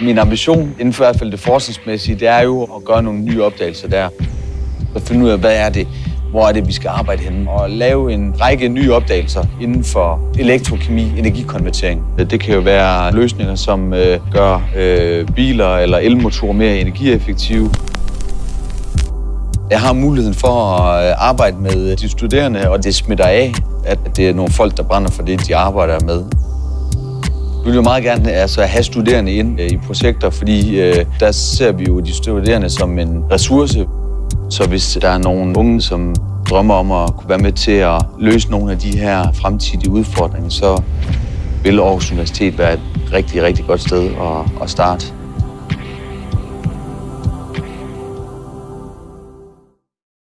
Min ambition inden for i hvert fald det forskningsmæssige, det er jo at gøre nogle nye opdagelser der. Og finde ud af, hvad er det, hvor er det, vi skal arbejde henne, og lave en række nye opdagelser inden for elektrokemi, energikonvertering. Det kan jo være løsninger, som øh, gør øh, biler eller elmotorer mere energieffektive. Jeg har muligheden for at øh, arbejde med de studerende, og det smitter af, at det er nogle folk, der brænder for det, de arbejder med. Vi vil jo meget gerne altså, have studerende ind øh, i projekter, fordi øh, der ser vi jo de studerende som en ressource. Så hvis der er nogle unge, som drømmer om at kunne være med til at løse nogle af de her fremtidige udfordringer, så vil Aarhus Universitet være et rigtig, rigtig godt sted at, at starte.